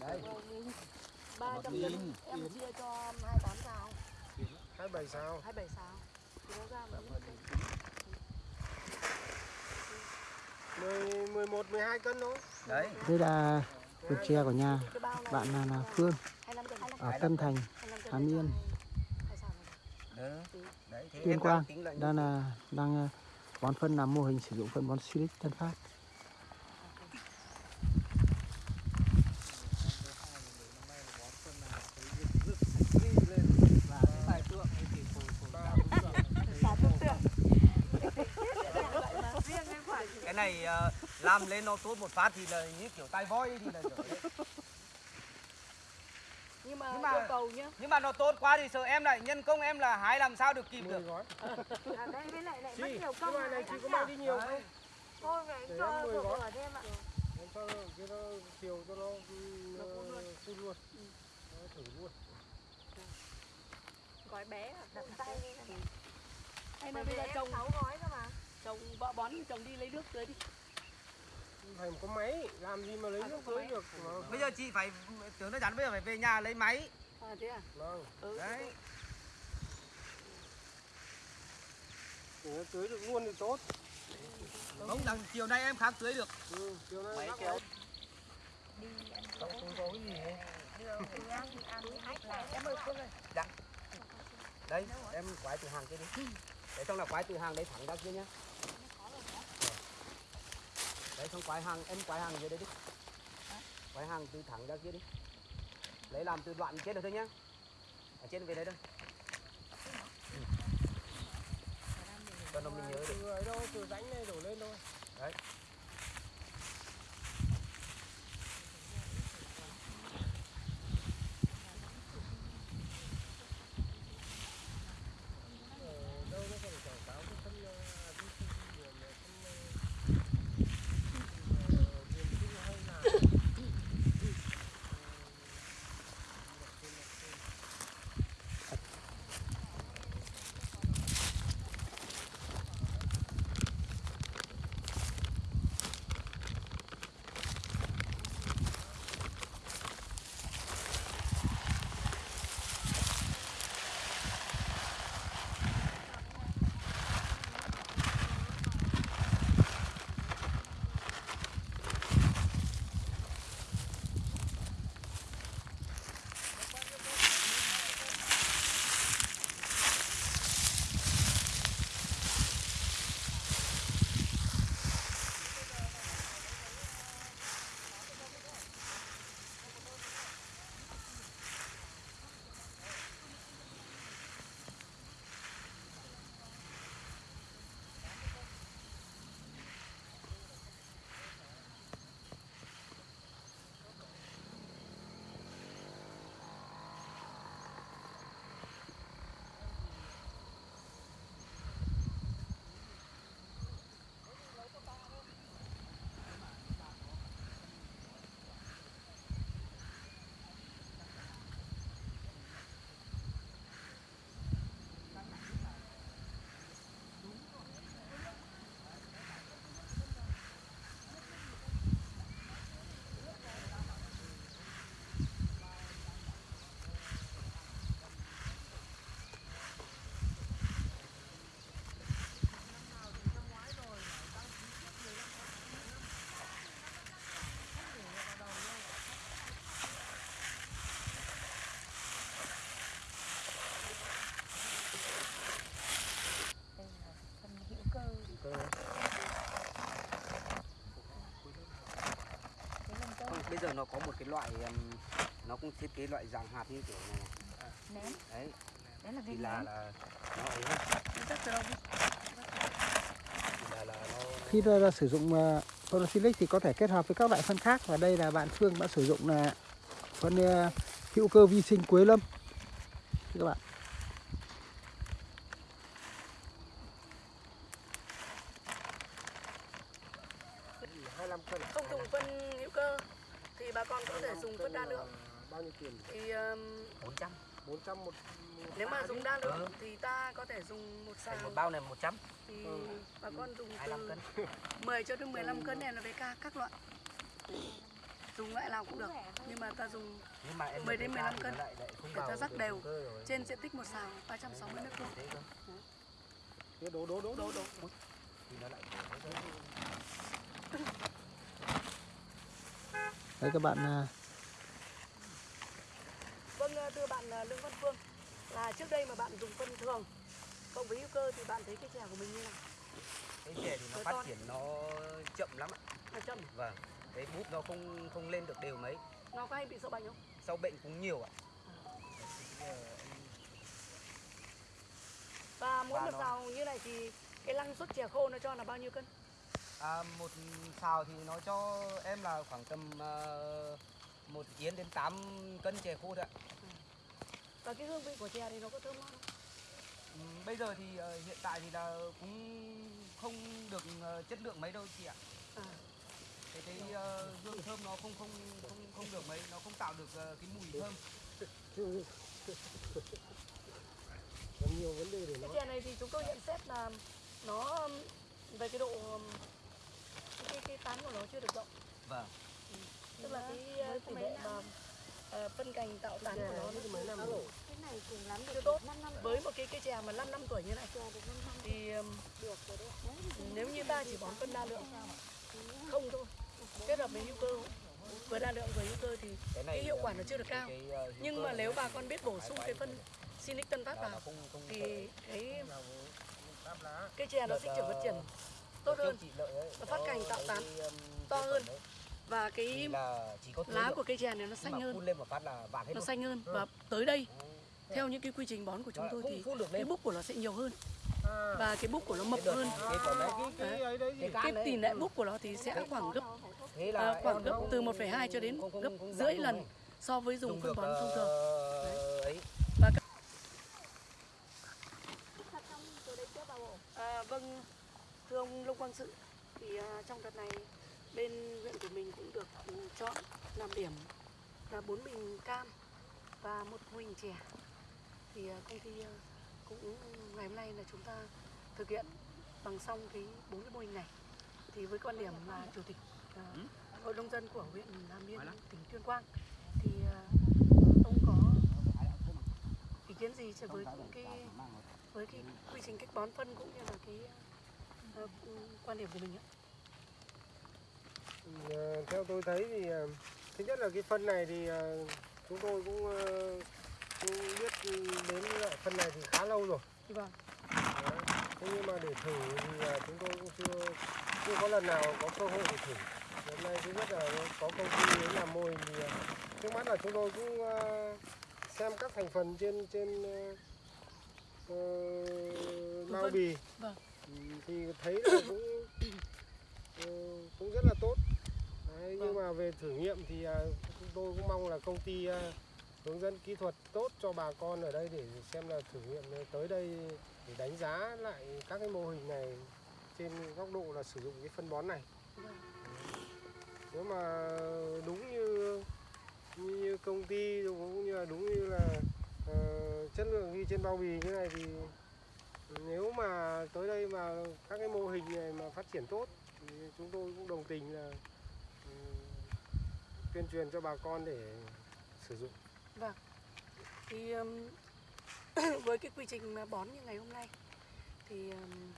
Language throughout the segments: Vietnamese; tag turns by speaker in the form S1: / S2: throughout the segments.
S1: Đấy.
S2: ba
S1: Một
S2: trăm
S1: nghìn.
S2: cân em chia cho hai tám sao.
S3: Hai bảy sao.
S2: Hai bảy sao. Thì nó ra một
S3: mười mười một mười hai cân thôi.
S1: Đấy.
S4: Đây là vườn chè của nhà bạn là, là Phương. ở Tân Thành Hàm Yên. Tuyên
S1: em
S4: Quang
S1: đang tính là
S4: đang ờ, bón phân làm mô hình sử dụng phân bón Silic Tân Phát
S1: này ờ, làm lên nó tốt một phát thì là như kiểu tai voi thì là đấy.
S2: nhưng mà,
S1: Nhưng mà-
S2: yêu cầu nhá.
S1: nhưng mà nó tốt quá thì sợ em lại nhân công em là hái làm sao được kịp được.
S3: gói.
S5: À đây với lại lại mất
S3: chị
S5: nhiều
S3: cái
S5: công
S3: bài này chị có mang đi nhiều không?
S5: Thôi phải cho
S3: em
S5: vừa thêm ạ.
S3: em cho cái nó chiều cho nó ừ, phun luôn. Nó thử luôn.
S2: Gói bé à?
S5: Đậm tay đi. Này.
S2: là
S5: vì
S2: bây giờ
S5: em
S2: trồng
S5: sáu gói cơ mà.
S2: Trồng vợ bón thì trồng đi lấy nước tưới đi.
S3: Phải có máy làm gì mà lấy
S2: À,
S3: nước tưới được mà
S1: bây giờ chị phải tưởng nó chắn bây giờ phải về nhà lấy máy.
S2: À thế à?
S3: Vâng.
S2: Ừ.
S1: đấy.
S3: Để nó tưới được luôn thì tốt.
S1: Không đằng chiều nay em khác tưới được.
S3: Ừ, chiều nay
S1: Máy kéo.
S5: Đi ăn
S3: Không có cái gì
S5: đường thì ăn thì ăn hết là em ơi Phương ơi.
S1: đấy em quái từ hàng kia đi. Đấy xong là quái từ hàng đấy thẳng ra kia nhá đấy xong quái hàng em quái hàng dưới đây đi. Quái hàng từ thẳng ra kia đi. Lấy làm từ đoạn trên được thôi nhá. Ở trên về đấy thôi. Ừ. cho nó mình nhớ được
S3: từ ấy đâu từ rãnh này đổ lên thôi.
S1: Đấy bây giờ nó có một cái loại nó cũng thiết kế loại dạng hạt như kiểu này này.
S5: nén.
S1: đấy.
S5: Đấy là viên
S1: là là nó ấy là là nó
S4: khi ra, ra sử dụng ờ, phân Silic thì có thể kết hợp với các loại phân khác và đây là bạn Phương đã sử dụng là phân ờ, hữu cơ vi sinh Quế Lâm. Thưa các bạn
S3: hai mươi cân
S2: không dùng phân hữu cơ thì bà con có thể dùng phân đa lượng
S3: bao nhiêu tiền
S2: thì um,
S1: 400
S3: bốn trăm một
S2: nếu mà dùng đa
S1: Ừ.
S2: lượng thì ta có thể dùng một
S1: Thành một bao này 100
S2: thì
S3: Ừ.
S2: bà con dùng
S1: 25
S2: từ
S1: cân.
S2: 10 cho đến 15 cân NPK các loại. Dùng loại nào cũng được nhưng mà ta dùng
S1: nhưng mà em
S2: 10 đến 15 cân.
S1: lại, lại không
S2: Để ta rắc đều. trên diện tích một sào 360 mét vuông.
S1: Thế cơ.
S4: Thế đố đố đố
S2: đổ. Đổ
S1: thì nó lại
S4: Đấy các bạn à,
S2: vâng ờ, thưa bạn ờ, Lương Văn Phương là trước đây mà bạn dùng phân thường cộng với hữu cơ thì bạn thấy cái chè của mình như nào?
S1: Cái chè thì nó
S2: Với
S1: phát
S2: con.
S1: triển nó chậm lắm ạ.
S2: Là chậm
S1: vâng cái búp nó không không lên được đều mấy.
S2: Nó có hay bị sâu bệnh không?
S1: Sau bệnh cũng nhiều ạ.
S2: Và mỗi
S1: Và
S2: một
S1: nó-
S2: sào như này thì cái năng suất chè khô nó cho là bao nhiêu cân?
S1: À, một xào thì nó cho em là khoảng tầm uh, một yến đến 8 cân chè khô thôi ạ.
S2: Và cái hương vị của chè thì nó có thơm ngon không
S1: bây giờ thì ờ, hiện tại thì là cũng không được ờ, chất lượng mấy đâu chị ạ.
S2: À,
S1: cái cái ờ, hương thơm nó không không không không được mấy nó không tạo được cái mùi thơm.
S3: Có nhiều vấn đề để
S2: cái
S3: nói.
S2: chè này thì chúng tôi nhận xét là nó về cái độ cái cái tán của nó chưa được rộng.
S1: Vâng.
S2: Tức là cái tỷ lệ mà uh, phân cành tạo tán của nó. nó
S3: mấy năm rồi.
S5: cái này cùng lắm
S2: chưa
S5: được
S2: tốt.
S5: 5 năm
S2: với một cái cây chè mà 5 năm tuổi như này.
S5: Chè được 5 năm.
S2: Thì
S5: được rồi đấy.
S2: Nếu như ta chỉ bón phân đa lượng không thôi. Kết hợp với hữu cơ. Vừa đa lượng vừa hữu cơ thì
S1: cái
S2: hiệu quả
S1: ờ,
S2: nó chưa được cao.
S1: ờ,
S2: nhưng mà nếu bà con biết bổ sung cái phân Sinic Tân Phát vào thì cái cây chè nó sinh trưởng phát triển tốt hơn. Nó phát cành tạo tán to hơn. Và cái
S1: là chỉ có tưới
S2: lá của cây chè này nó xanh hơn.
S1: phun lên một phát là vàng hết
S2: nó xanh hơn. Và tới đây
S1: Ừ.
S2: theo những cái quy trình bón của chúng tôi thì cái búp của nó sẽ nhiều hơn.
S3: À,
S2: và cái búp của nó mập hơn.
S1: cái
S3: cái cái ấy đấy gì?
S1: cái
S2: tỷ lệ búp của nó thì sẽ khoảng gấp à, khoảng gấp từ 1,2 cho đến gấp rưỡi lần so với dùng phân bón thông thường.
S1: ờ,
S2: À, vâng, thưa ông Lông Quang Sự, thì à, trong đợt này bên huyện của mình cũng được ừ, chọn làm điểm là bốn bình cam và một mô hình chè. Thì à, công ty à, cũng ngày hôm nay là chúng ta thực hiện bằng xong cái bốn cái mô hình này. Thì với quan điểm là chủ tịch à, hội nông dân của huyện Nam Biên, tỉnh Tuyên Quang, thì ông có ý kiến gì với cái với cái quy trình cách bón phân cũng như là cái ờ, quan điểm của mình ạ.
S3: Ờ, theo tôi thấy thì ờ, thứ nhất là cái phân này thì ờ, chúng tôi cũng, cũng biết đến loại phân này thì khá lâu rồi.
S2: Vâng.
S3: Thế nhưng mà để thử thì chúng tôi cũng chưa chưa có lần nào có cơ hội để thử. Hôm nay thứ nhất là có công ty đến làm mô hình thì trước mắt là chúng tôi cũng xem các thành phần trên trên ờ, bao bì.
S2: Vâng.
S3: Thì thấy là cũng cũng rất là tốt Đấy, nhưng
S2: Vâng.
S3: mà về thử nghiệm thì à, chúng tôi cũng mong là công ty à, hướng dẫn kỹ thuật tốt cho bà con ở đây để xem là thử nghiệm tới đây để đánh giá lại các cái mô hình này trên góc độ là sử dụng cái phân bón này
S2: Vâng.
S3: nếu mà đúng như như công ty cũng như là đúng như là ờ, chất lượng ghi trên bao bì như này thì nếu mà tới đây mà các cái mô hình này mà phát triển tốt thì chúng tôi cũng đồng tình là tuyên truyền cho bà con để sử dụng
S2: Thì um, với cái quy trình mà bón như ngày hôm nay thì um,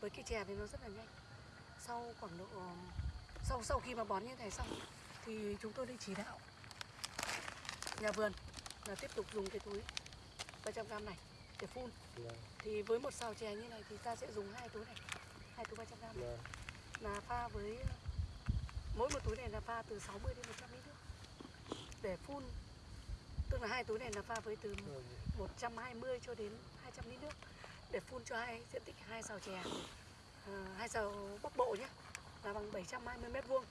S2: với cái chè thì nó rất là nhanh. Sau khoảng độ um, sau sau khi mà bón như này xong thì chúng tôi đi chỉ đạo nhà vườn là tiếp tục dùng cái túi 300 gram này để phun.
S3: Vâng.
S2: Thì với một sào chè như này thì ta sẽ dùng hai túi này, hai túi 300 gram này.
S3: Vâng.
S2: là pha với mỗi một túi này là pha từ 60 đến 100 lít nước. Để phun tức là hai túi này là pha với từ 120 cho đến 200 lít nước. Để phun cho hai diện tích hai sào chè à, hai sào bắc bộ nhé là bằng 720 mét vuông.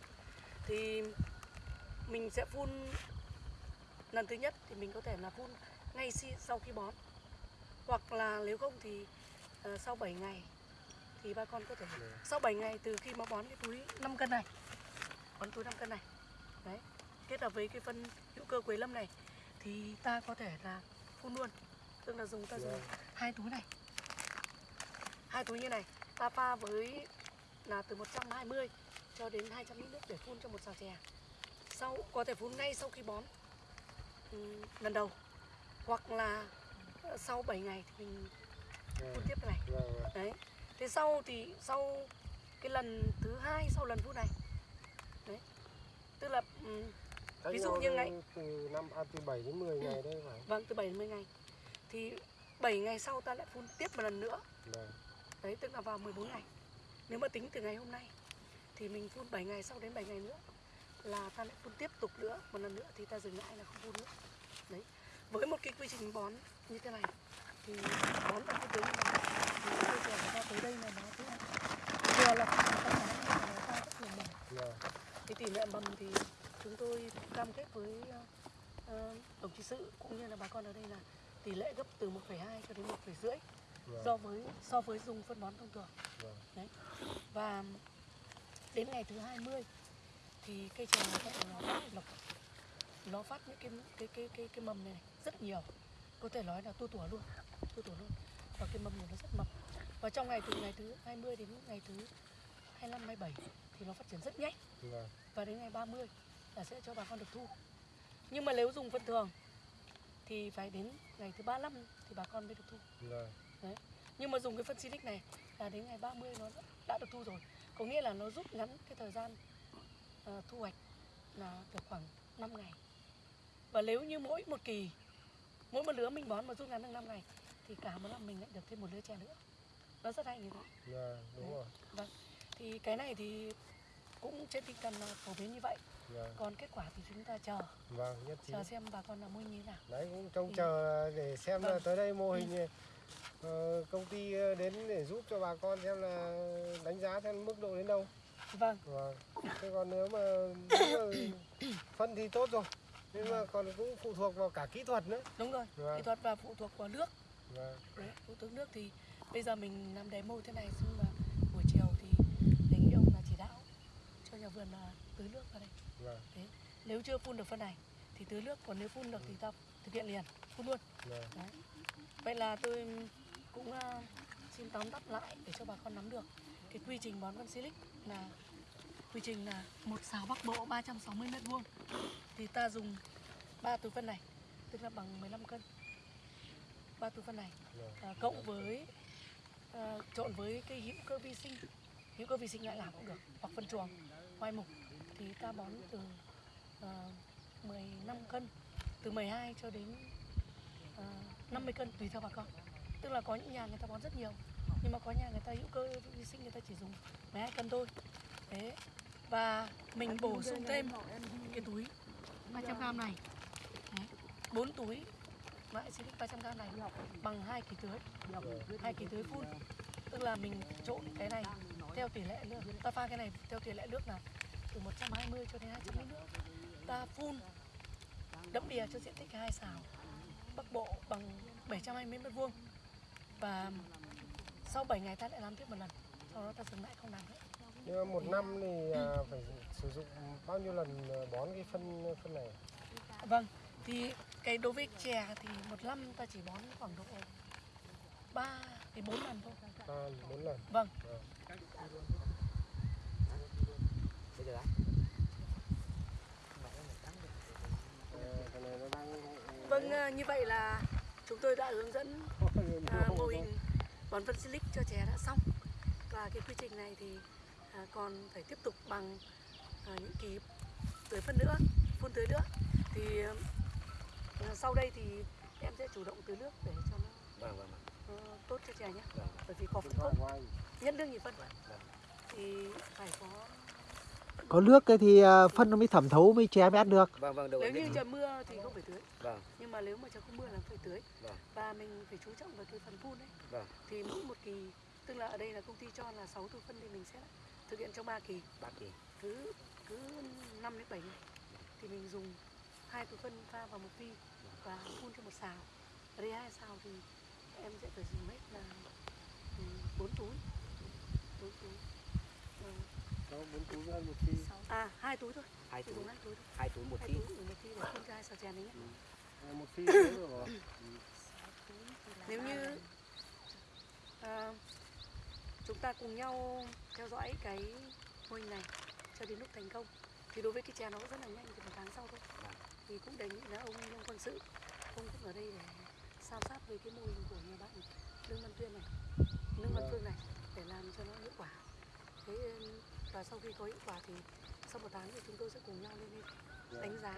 S2: Thì mình sẽ phun lần thứ nhất thì mình có thể là phun ngay sau khi bón. Hoặc là nếu không thì uh, sau 7 ngày thì bà con có thể sau 7 ngày từ khi mà bón cái túi 5 cân này bón túi 5 cân này. Đấy kết hợp với cái phân hữu cơ quế lâm này thì ta có thể là phun luôn. Tức là dùng ta dùng
S3: Vâng.
S2: hai túi này. Hai túi như này ta pha với là từ 120 cho đến 200 lít nước để phun cho một xào chè. Sau có thể phun ngay sau khi bón ừm, lần đầu. Hoặc là sau 7 ngày thì mình phun
S3: Vâng,
S2: tiếp cái này
S3: vâng.
S2: đấy thế sau thì sau cái lần thứ hai sau lần phun này tức là
S3: Cách
S2: Ví dụ như ngày-
S3: từ năm à, từ 7 đến 10 ngày đấy phải
S2: vâng từ 7 đến 10 ngày. Thì 7 ngày sau ta lại phun tiếp một lần nữa.
S3: Vâng.
S2: Đấy tức là vào 14 ngày. Nếu mà tính từ ngày hôm nay thì mình phun 7 ngày sau đến 7 ngày nữa là ta lại phun tiếp tục nữa một lần nữa thì ta dừng lại là không phun nữa. Đấy. Với một cái quy trình bón như thế này thì bón vào cái tưới này thì chè của ta tới đây là nó vừa là các cái mà nó ta rất là mầm
S3: vâng
S2: cái tỷ lệ mầm thì chúng tôi cam kết với ờ, đồng chí sự cũng như là bà con ở đây là tỷ lệ gấp từ 1,2 cho đến 1,5
S3: vâng.
S2: so với so với dùng phân bón thông thường.
S3: Vâng.
S2: Đấy. Và đến ngày thứ 20 thì cây trồng nó nó lộc nó phát những cái cái cái cái cái mầm này, này rất nhiều. Có thể nói là tua tủa luôn tua tủa luôn. Và cái mầm này nó rất mập. Và trong ngày từ ngày thứ 20 đến ngày thứ 25 27 thì nó phát triển rất nhanh.
S3: Vâng
S2: và đến ngày 30 là sẽ cho bà con được thu. Nhưng mà nếu dùng phân thường thì phải đến ngày thứ 35 thì bà con mới được thu.
S3: Vâng.
S2: Nhưng mà dùng cái phân Silic này là đến ngày 30 nó đã- được thu rồi. Có nghĩa là nó rút ngắn cái thời gian ờ, thu hoạch là được khoảng 5 ngày. Và nếu như mỗi một kỳ mỗi một lứa mình bón mà rút ngắn được 5 ngày thì cả một năm mình lại được thêm một lứa chè nữa. Nó rất hay như thế.
S3: Vâng đúng rồi.
S2: Thì cái này thì cũng trên tinh thần là phổ biến như vậy.
S3: Vâng.
S2: Còn kết quả thì chúng ta chờ.
S3: Vâng nhất trí.
S2: Chờ xem bà con làm mua như thế nào.
S3: Đấy cũng trông
S2: Ừ.
S3: chờ để xem là
S2: Vâng.
S3: tới đây mô hình này, ờ, công ty ờ, đến để giúp cho bà con xem là đánh giá theo mức độ đến đâu.
S2: Vâng.
S3: Vâng. Thế còn nếu mà, nếu mà phân thì tốt rồi nhưng mà còn cũng phụ thuộc vào cả kỹ thuật nữa.
S2: Đúng rồi
S3: Vâng.
S2: kỹ thuật và phụ thuộc vào nước.
S3: Vâng.
S2: Đấy, phụ thuộc nước thì bây giờ mình làm demo thế này nhưng mà buổi chiều thì đề nghị ông là chỉ đạo cho nhà vườn là tưới nước vào đây.
S3: Vâng.
S2: Nếu chưa phun được phân này thì tưới nước còn nếu phun được thì ta thực hiện liền phun luôn.
S3: Vâng.
S2: Vậy là tôi cũng ờ, xin tóm tắt lại để cho bà con nắm được cái quy trình bón phân silic là quy trình là một xào bắc bộ 360 mét vuông. Thì ta dùng ba túi phân này tức là bằng 15 cân. Ba túi phân này
S3: vâng.
S2: à, cộng với à, trộn với cái hữu cơ vi sinh. Hữu cơ vi sinh lại làm cũng được hoặc phân chuồng ngoài mục thì ta bón từ ờ, uh, 15 cân từ 12 cho đến ờ, uh, 50 cân tùy theo bà con. Tức là có những nhà người ta bón rất nhiều nhưng mà có nhà người ta hữu cơ vi sinh người ta chỉ dùng 12 cân thôi. Thế và mình bổ sung thêm cái túi 300 gram này. Đấy, 4 túi loại Silic 300 gram này bằng hai kỳ tưới hai kỳ tưới phun tức là mình trộn cái này theo tỷ lệ nước ta pha cái này theo tỷ lệ nước là từ 120 cho đến 200 lít nước. Ta phun đẫm đìa cho diện tích hai xào bắc bộ bằng 720 mét vuông. Và sau 7 ngày ta lại làm tiếp một lần sau đó ta dừng lại không làm nữa.
S3: Nhưng mà một năm thì à, phải sử dụng bao nhiêu lần ờ, bón cái phân phân này?
S2: Vâng thì cái đối với chè thì một năm ta chỉ bón khoảng độ 3 đến 4 lần thôi.
S3: Ba bốn lần.
S2: Vâng.
S3: Ờ, đang
S2: Vâng, à, như vậy là chúng tôi đã hướng dẫn à, mô hình bón phân silic cho trẻ đã xong. Và cái quy trình này thì à, còn phải tiếp tục bằng à, những kỳ tưới phân nữa phun tưới nữa. Thì à, sau đây thì em sẽ chủ động tưới nước để cho nó
S1: vâng vâng vâng.
S2: Tốt cho trẻ nhé.
S1: Vâng
S2: bởi vì có phân
S3: anh.
S2: nhất nước nhị phân.
S1: Vâng
S2: thì phải có
S4: có nước cái thì à, phân nó mới thẩm thấu mới chè mới ăn được.
S1: Vâng vâng được
S2: nếu như trời mưa thì không phải tưới.
S1: Vâng.
S2: Nhưng mà nếu mà trời không mưa là phải tưới.
S1: Vâng.
S2: và mình phải chú trọng vào cái phần phun đấy
S1: Vâng.
S2: thì mỗi một kỳ tức là ở đây là công ty cho là 6 túi phân thì mình sẽ thực hiện trong 3 kỳ.
S1: Bác kỳ.
S2: Cứ cứ 5 đến 7 ngày. Thì mình dùng hai túi phân pha vào một phi và phun cho một xào. Ở đây hai xào thì em sẽ phải dùng hết là 4 túi. 4 túi.
S3: Đó, bốn túi với một phi
S2: à hai túi thôi.
S1: Hai túi.
S2: hai túi thôi.
S1: Hai túi một
S2: hai
S1: tí
S2: túi dùng một phi để phun cho hai xào chè này nhé
S3: À, một phi nữa rồi.
S2: Nếu như à, chúng ta cùng nhau theo dõi cái mô hình này cho đến lúc thành công thì đối với cái chè nó rất là nhanh thì một tháng sau thôi.
S1: Vâng.
S2: thì cũng đề nghị là ông Nông Quang Sự ông cũng ở đây để sao sát với cái mô hình của nhà bạn Lương Văn Tuyên này? Lương Văn
S3: Vâng.
S2: Phương này để làm cho nó hiệu quả. Thế và sau khi có hiệu quả thì sau một tháng thì chúng tôi sẽ cùng nhau lên
S3: Dạ.
S2: đánh giá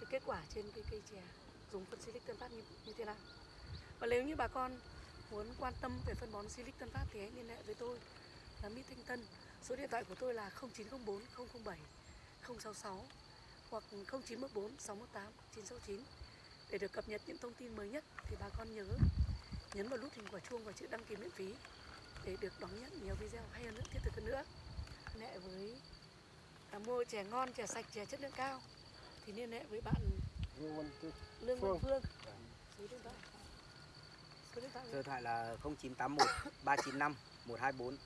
S2: cái kết quả trên cái cây chè dùng phân Silic Tân Phát như, như thế nào. Và nếu như bà con muốn quan tâm về phân bón Silic Tân Phát thì hãy liên hệ với tôi. Là Mít Thanh Tân số điện thoại của tôi là 0904 007 066 hoặc 0914 618 969 để được cập nhật những thông tin mới nhất thì bà con nhớ nhấn vào nút hình quả chuông và chữ đăng ký miễn phí để được đón nhận nhiều video hay hơn nữa thiết thực hơn nữa. Hệ với à, mua chè ngon chè sạch chè chất lượng cao. Thì liên hệ với bạn Lương Văn
S3: Phương.
S2: Phương. Số điện thoại. Số điện thoại
S1: số điện thoại là 0981 395 124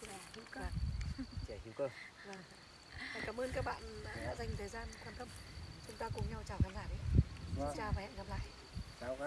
S2: là hữu cơ.
S1: Trẻ hữu cơ.
S2: Vâng. Và cảm ơn các bạn đã dành thời gian quan tâm ta cùng nhau chào khán giả đấy
S3: Vâng.
S2: xin chào và hẹn gặp lại
S3: chào các